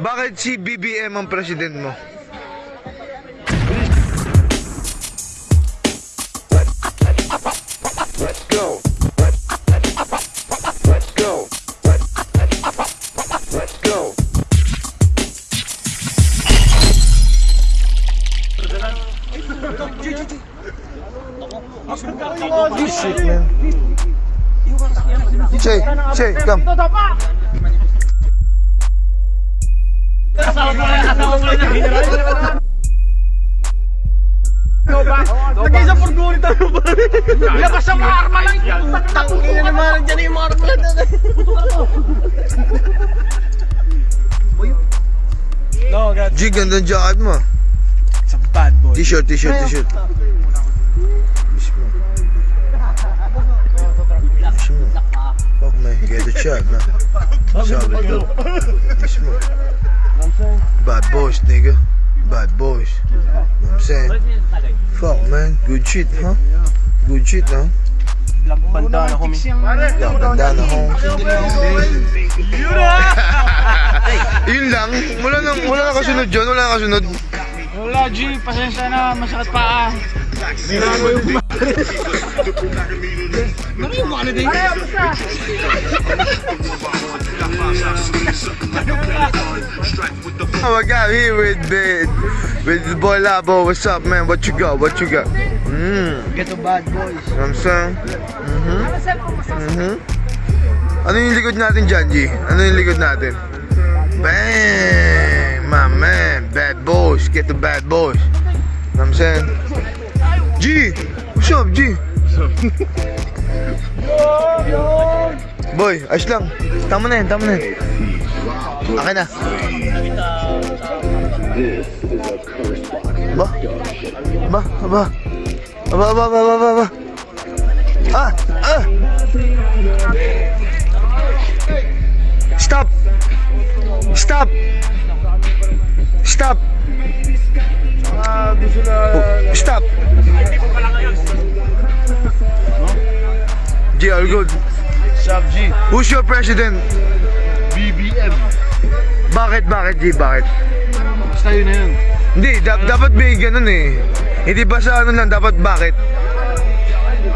Bakit si BBM ang president mo? Let's go. Let's go. Let's go. Shit, man. Che, Che, come. Nag-isa purguri tayo ba? Labas ang mga arma lang! Tangin na naman dyan yung mga arma lang! No, God. G, ganda ang mo. It's a bad boy. T-shirt, t-shirt, t-shirt. Mismo. Mismo. Fuck man, get the check, man. Sabi ko. Mismo. Bad boys, nigga. Bad boys. You know what I'm saying? Fuck man, good shit, huh? Good shit, huh? Banda na kami. Yeah, bandana home. Yun lang. Wala nang wala na kasunod dyan. Wala na kasunod. Wala, G. Pasensya na. Masakit pa. Binago yung Ano yung holiday? Oh my god, here with the with the boy Labo. What's up, man? What you got? What you got? Mmm. Get the bad boys. You know what I'm saying? Mm-hmm. Mm-hmm. Ano yung likod natin dyan, G? Ano yung likod natin? Bang! My man, bad boys. Get the bad boys. You know what I'm saying? G! What's up, G? Boy, ayos lang. Tama na yan, tama na yan. Akin na. Ba? Ba? Ba? Ba? Ba? Ba? Ba? Ba? Ba? Ah! Ah! Stop! Stop! Stop! Ah, gusto na... Stop! G, all good. Sub G. Who's your president? BBM. Bakit, bakit, G, bakit? Basta yun na yun. Hindi, da- dapat may ganun eh. Hindi ba sa ano lang, dapat bakit?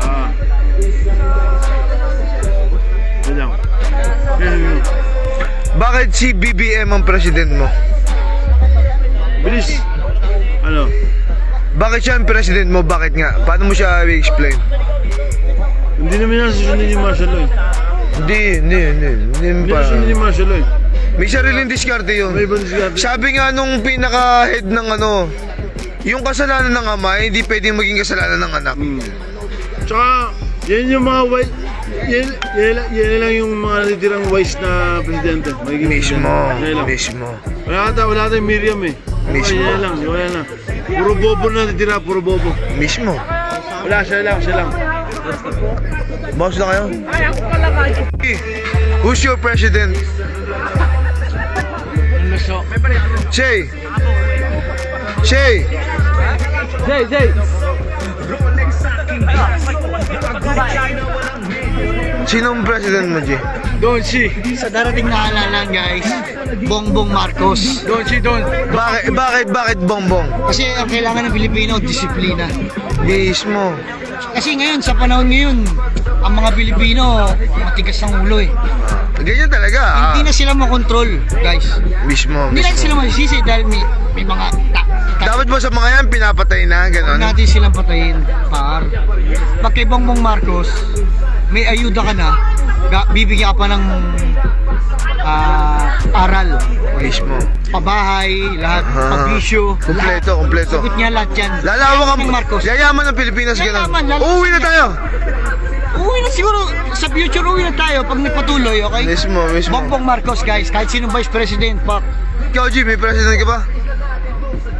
Ah. Yun lang. Yun, yun. Bakit si BBM ang president mo? Bilis. Ano? Bakit siya ang president mo? Bakit nga? Paano mo siya i-explain? Hindi naman yan susunod ni Marshall Lloyd. Hindi, hindi, hindi. Hindi Hindi pa. susunod ni Marshall Lloyd. May sariling diskarte yun. May ibang diskarte. Sabi nga nung pinaka-head ng ano, yung kasalanan ng ama, hindi pwedeng maging kasalanan ng anak. Hmm. Tsaka, yan yung mga wise, yan, yan, yan lang yung mga natitirang wise na presidente. Magiging Mismo, presidente. Yan lang. mismo. Wala ata, wala tayong Miriam eh. Mismo. Ay, yan lang, wala na. Puro bobo na natitira, puro bobo. Mismo. Wala, siya lang, siya lang. Boss na kayo? Who's your president? Shay! Shay! Jay, Jay! Sinong president mo, Jay? Don si. Sa darating na halalan guys, Bongbong Marcos. Don si, Don. Bakit, bakit, bakit bongbong? Kasi ang kailangan ng Pilipino, disiplina. Mismo. Kasi ngayon, sa panahon ngayon, ang mga Pilipino, matigas ang ulo eh. Ganyan talaga. ah. Hindi na sila makontrol, guys. Mismo, Hindi lang mismo. sila masisisi dahil may, may mga ta, ta, Dapat ba sa mga yan, pinapatay na, Huwag gano'n? natin silang patayin, par. Pag kay Bongbong Marcos, may ayuda ka na, bibigyan ka pa ng ah, aral. Mismo. Pabahay, lahat, Ah. pabisyo, Kompleto, kompleto. Sagot niya lahat yan. Lalawak ang Ng Marcos. Yayaman ng Pilipinas. Yayaman, lalo- Uuwi na tayo! Uwi na siguro, sa future uwi na tayo pag nagpatuloy, okay? Mismo, mismo. Bongbong Marcos guys, kahit sinong vice president, pak. Ikaw, G, may president ka ba?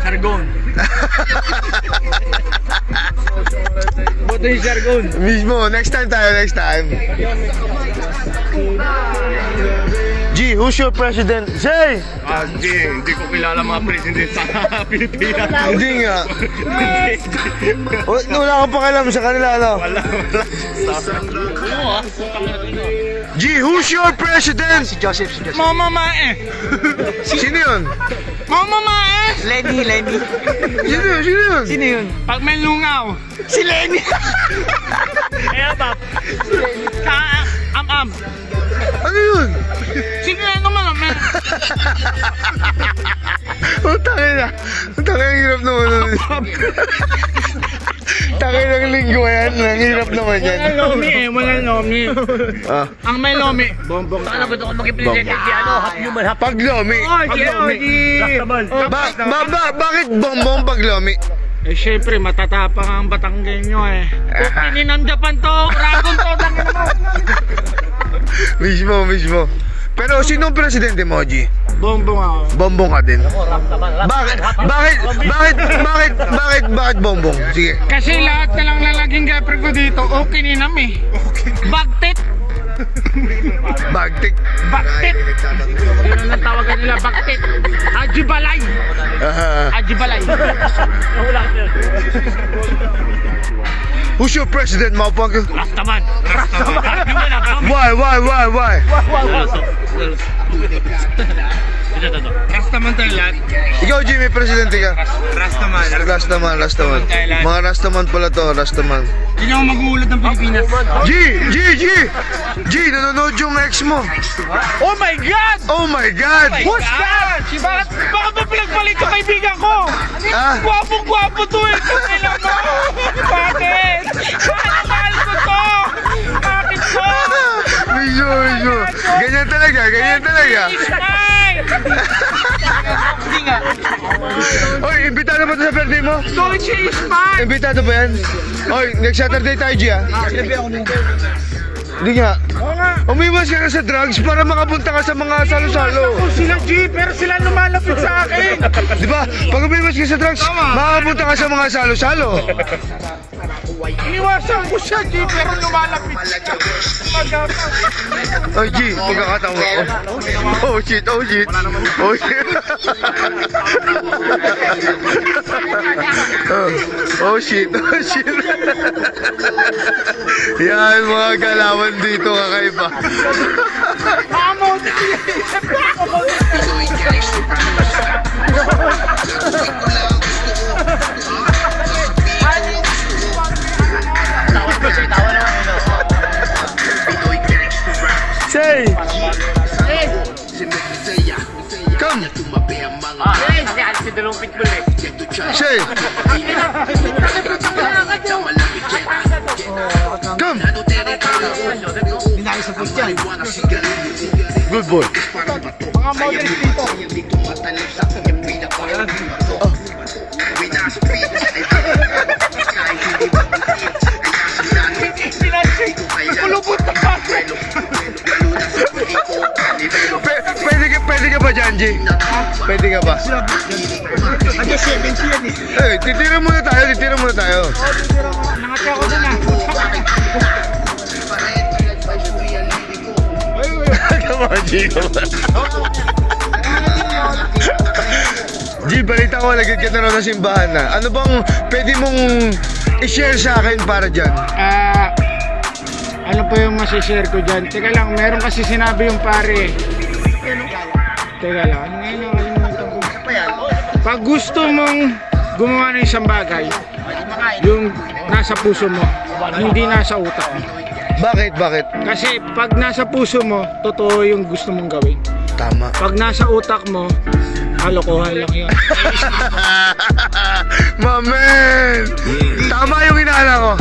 Sargon. Boto yung Sargon. Mismo, next time tayo, next time. Who's your president? Say! Ah, hindi. Hindi ko kilala mga president sa Pilipinas. Hindi nga. Wala, wala kang pakialam sa kanila, ano? Wala, wala. G, who's your president? Si Joseph, si Joseph. Mama Mae. Sino yun? Mama Maes! Lenny, Lenny. Sino yun? Sino yun? Sino yun? Pag may lungaw. Si Lenny. Kaya ba? Ka am-am. Ano yun? Sino yan naman ang men? Oh, tangin na. Tangin ang hirap naman nun. Tangin ng linggo yan. Ang hirap naman yan. Wala lomi eh, wala lomi. Ah, Ang may lomi, bombong. Ano ba ito kung Bong. di ano, human, hap pag lomi. Oh, di, oh, di. Ba, ba, ba, bakit bongbong pag lomi? Eh, syempre, matatapang ang Batanggenyo eh. Putinin ng Japan to, Dragon to, tangin mo. Mismo, mismo. Pero sinong presidente mo, G? Bombong ako. Bombong ka din. Bakit? Bakit? Bakit? Bakit? Bakit? Bakit bombong? Sige. Kasi lahat na lang lalaging girlfriend ko dito, okay ninam eh. Bagtit! Bagtik. Bagtik. Yun ang tawagan nila, baktit. Ajibalay. Ajibalay. Who's your president, motherfucker? Rastaman. Rastaman. why, why, why, why? why, why, why? Ito, ito, ito. Rastaman tayo lahat. Ikaw, Jimmy, presidente ka. Rastaman. Rastaman, Rastaman. Mga Rastaman pala to, Rastaman. Hindi ako mag-uulat ng Pilipinas. G! G! G! G! Nanonood yung ex mo. Oh my God! Oh my God! Who's that? Si bakit, bakit ba pinagpalit yung kaibigan ko? Ah, Gwapong-gwapo to eh. Kailan mo? Bakit? Bakit mahal ko to? Bakit po? Mismo, mismo. Ganyan talaga, ganyan talaga. Hindi nga. Oy, imbitado ba ito sa birthday mo? Dolce Ismay! Imbitado ba yan? Oy, next Saturday tayo, G, ah. Hindi nga. Umiwas ka sa drugs para makapunta ka sa mga salo-salo. Ako sila G, pero sila lumalapit sa akin. Di ba? Pag umiwas ka sa drugs, makakapunta ka sa mga salo-salo. Iniwasan ko siya G, pero lumalapit siya. Magapang. Oh, G, pagkakatawa ko. Oh, shit, oh, shit. Oh, shit. oh, oh, shit, oh, shit. Yan, mga galawan dito kakaiba. Amo! Say! Come! Eh, kasi alis si dalawang pitbull eh. Say! Come! Good boy. Mga models dito. Ba dyan, G? Pwede ka ba? Ate 70 yan eh. Eh, titira muna tayo, titira muna tayo. Nangatya ko dun ah. Come on, G. G, balita ko, lagyan ka na ng simbahan na. Ano bang pwede mong i-share sa akin para dyan? Ah, ano po yung masishare ko dyan? Teka lang, meron kasi sinabi yung pare. Teka lang, ano ngayon nakalimutan ko. Pag gusto mong gumawa ng isang bagay, yung nasa puso mo, hindi nasa utak mo. Bakit, bakit? Kasi pag nasa puso mo, totoo yung gusto mong gawin. Tama. Pag nasa utak mo, kalokohan lang yun. My man! Tama yung inaala ko.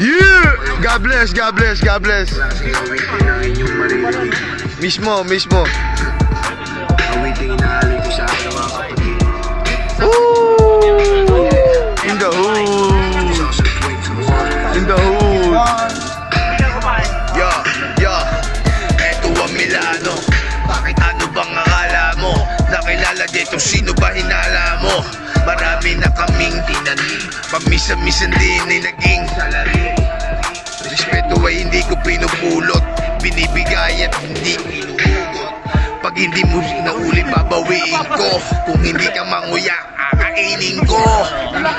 Yeah! God bless, God bless, God bless. Mismo, mismo. Kaming tinanim Pamisa-misan din ay naging salari. Respeto ay hindi ko pinupulot Binibigay at hindi inuugot Pag hindi mo nauli, babawiin ko Kung hindi ka manguya, kakainin ko. Di na